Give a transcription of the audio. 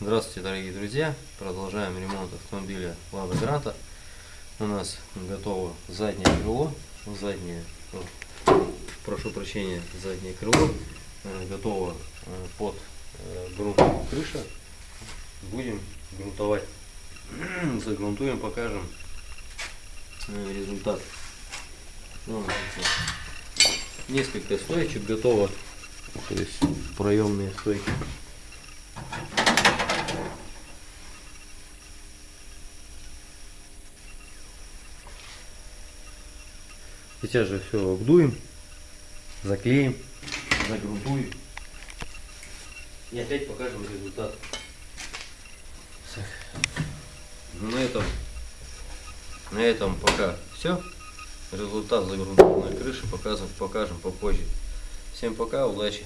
Здравствуйте, дорогие друзья! Продолжаем ремонт автомобиля Лада Гранта. У нас готово заднее крыло, заднее, прошу прощения, заднее крыло, э, готово э, под э, грунт крыша. Будем грунтовать. Загрунтуем, покажем результат. Ну, несколько стоечек готово, то есть проемные стойки. Сейчас же все обдуем, заклеим, загрунтуем. И опять покажем результат. Ну, на этом, на этом пока все. Результат загрунтованной крыши покажем, покажем попозже. Всем пока, удачи!